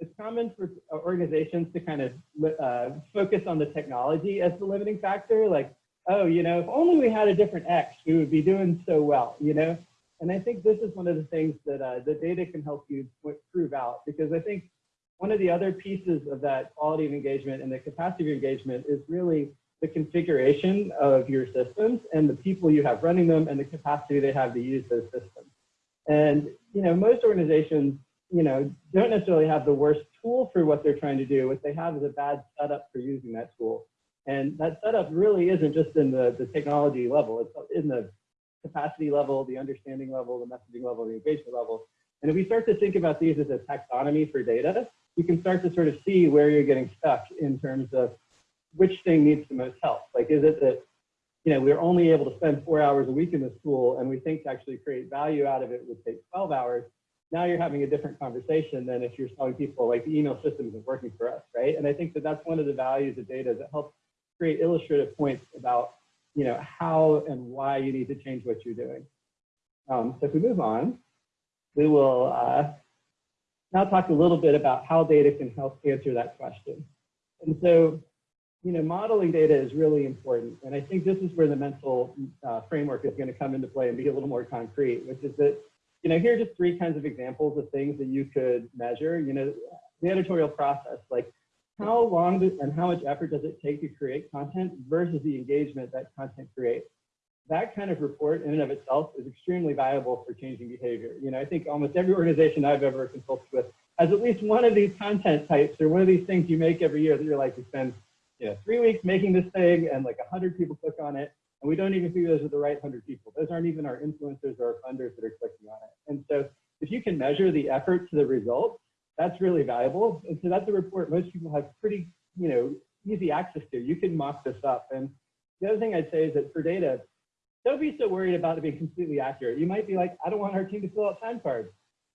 it's common for organizations to kind of uh, focus on the technology as the limiting factor. Like, oh, you know, if only we had a different X, we would be doing so well, you know? And I think this is one of the things that uh, the data can help you prove out because I think one of the other pieces of that quality of engagement and the capacity of engagement is really the configuration of your systems and the people you have running them and the capacity they have to use those systems. And, you know, most organizations, you know, don't necessarily have the worst tool for what they're trying to do. What they have is a bad setup for using that tool. And that setup really isn't just in the, the technology level, it's in the capacity level, the understanding level, the messaging level, the engagement level. And if we start to think about these as a taxonomy for data, you can start to sort of see where you're getting stuck in terms of which thing needs the most help. Like, is it that, you know, we're only able to spend four hours a week in this tool and we think to actually create value out of it would take 12 hours. Now you're having a different conversation than if you're telling people like the email system isn't working for us, right? And I think that that's one of the values of data that helps create illustrative points about, you know, how and why you need to change what you're doing. Um, so if we move on, we will uh, now talk a little bit about how data can help answer that question. And so, you know, modeling data is really important. And I think this is where the mental uh, framework is going to come into play and be a little more concrete, which is that, you know, here are just three kinds of examples of things that you could measure. You know, the editorial process, like how long and how much effort does it take to create content versus the engagement that content creates? that kind of report in and of itself is extremely valuable for changing behavior. You know, I think almost every organization I've ever consulted with has at least one of these content types or one of these things you make every year that you're like, you spend, you know, three weeks making this thing and like a hundred people click on it. And we don't even see those are the right hundred people. Those aren't even our influencers or our funders that are clicking on it. And so if you can measure the effort to the result, that's really valuable. And so that's a report most people have pretty, you know, easy access to. You can mock this up. And the other thing I'd say is that for data, don't be so worried about it being completely accurate. You might be like, I don't want our team to fill out time cards.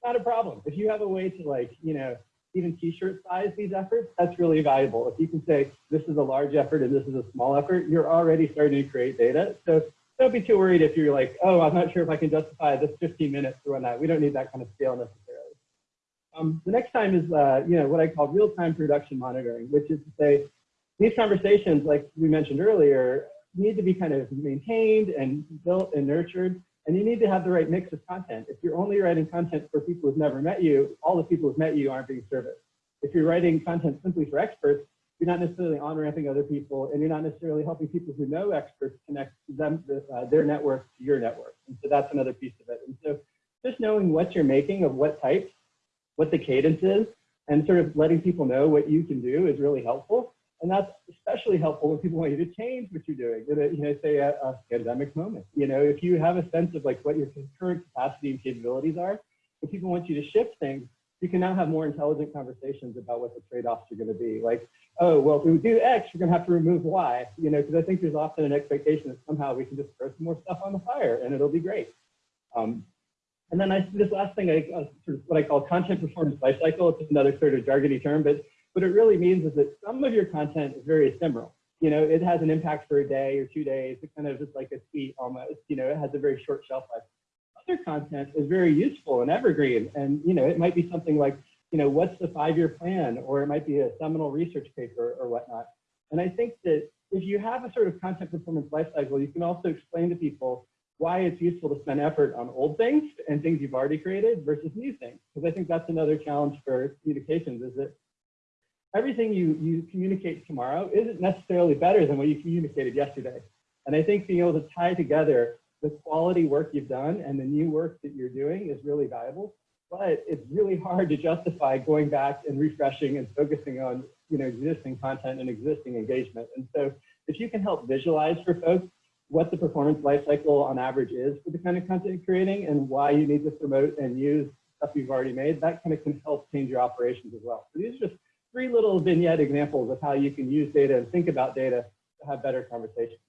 Not a problem. If you have a way to like, you know, even t-shirt size these efforts, that's really valuable. If you can say this is a large effort and this is a small effort, you're already starting to create data. So don't be too worried if you're like, oh, I'm not sure if I can justify this 15 minutes or whatnot. We don't need that kind of scale necessarily. Um, the next time is, uh, you know, what I call real-time production monitoring, which is to say, these conversations, like we mentioned earlier, need to be kind of maintained and built and nurtured. And you need to have the right mix of content. If you're only writing content for people who've never met you, all the people who've met you aren't being serviced. If you're writing content simply for experts, you're not necessarily on-ramping other people, and you're not necessarily helping people who know experts connect them, uh, their network to your network. And so that's another piece of it. And so just knowing what you're making of what types, what the cadence is, and sort of letting people know what you can do is really helpful. And that's especially helpful when people want you to change what you're doing. You know, say a, a pandemic moment. You know, if you have a sense of like what your current capacity and capabilities are, if people want you to shift things, you can now have more intelligent conversations about what the trade-offs are going to be. Like, oh, well, if we do X, we're going to have to remove Y. You know, because I think there's often an expectation that somehow we can just throw some more stuff on the fire and it'll be great. Um, and then I, this last thing, I, uh, sort of what I call content performance lifecycle. It's another sort of jargony term, but what it really means is that some of your content is very ephemeral. You know, it has an impact for a day or two days. It kind of just like a tweet almost, you know, it has a very short shelf life. Other content is very useful and evergreen. And, you know, it might be something like, you know, what's the five-year plan? Or it might be a seminal research paper or whatnot. And I think that if you have a sort of content performance lifecycle, you can also explain to people why it's useful to spend effort on old things and things you've already created versus new things. Because I think that's another challenge for communications is that everything you, you communicate tomorrow isn't necessarily better than what you communicated yesterday. And I think being able to tie together the quality work you've done and the new work that you're doing is really valuable. But it's really hard to justify going back and refreshing and focusing on you know, existing content and existing engagement. And so if you can help visualize for folks what the performance lifecycle on average is for the kind of content you're creating and why you need to promote and use stuff you've already made, that kind of can help change your operations as well. So these are just three little vignette examples of how you can use data and think about data to have better conversations.